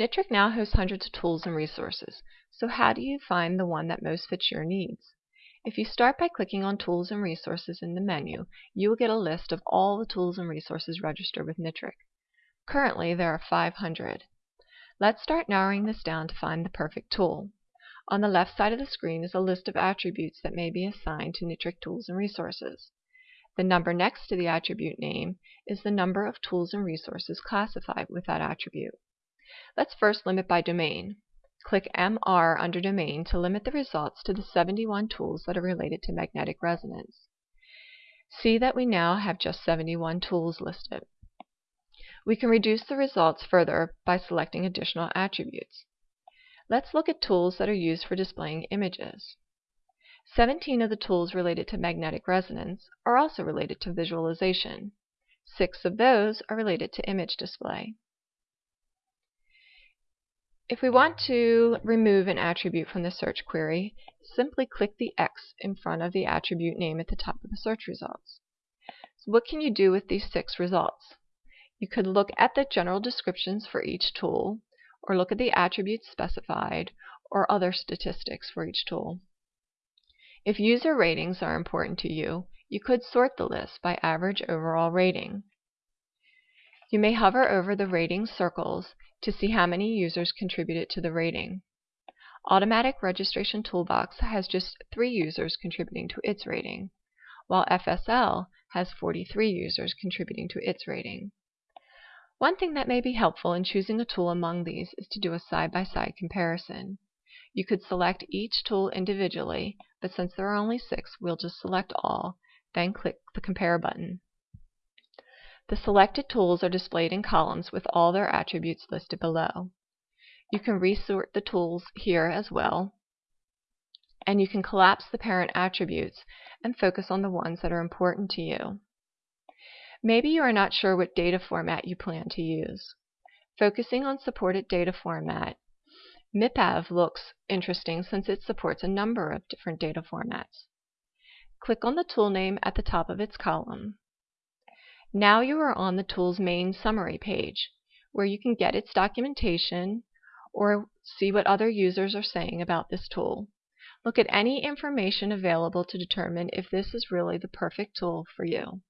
NITRC now hosts hundreds of tools and resources, so how do you find the one that most fits your needs? If you start by clicking on Tools and Resources in the menu, you will get a list of all the tools and resources registered with NITRC. Currently, there are 500. Let's start narrowing this down to find the perfect tool. On the left side of the screen is a list of attributes that may be assigned to NITRC tools and resources. The number next to the attribute name is the number of tools and resources classified with that attribute. Let's first limit by domain. Click MR under Domain to limit the results to the 71 tools that are related to magnetic resonance. See that we now have just 71 tools listed. We can reduce the results further by selecting additional attributes. Let's look at tools that are used for displaying images. 17 of the tools related to magnetic resonance are also related to visualization. Six of those are related to image display. If we want to remove an attribute from the search query, simply click the X in front of the attribute name at the top of the search results. So what can you do with these six results? You could look at the general descriptions for each tool, or look at the attributes specified, or other statistics for each tool. If user ratings are important to you, you could sort the list by average overall rating. You may hover over the rating circles to see how many users contributed to the rating. Automatic Registration Toolbox has just 3 users contributing to its rating, while FSL has 43 users contributing to its rating. One thing that may be helpful in choosing a tool among these is to do a side-by-side -side comparison. You could select each tool individually, but since there are only six, we'll just select all, then click the Compare button. The selected tools are displayed in columns with all their attributes listed below. You can resort the tools here as well, and you can collapse the parent attributes and focus on the ones that are important to you. Maybe you are not sure what data format you plan to use. Focusing on supported data format, MIPAV looks interesting since it supports a number of different data formats. Click on the tool name at the top of its column. Now you are on the tool's main summary page, where you can get its documentation or see what other users are saying about this tool. Look at any information available to determine if this is really the perfect tool for you.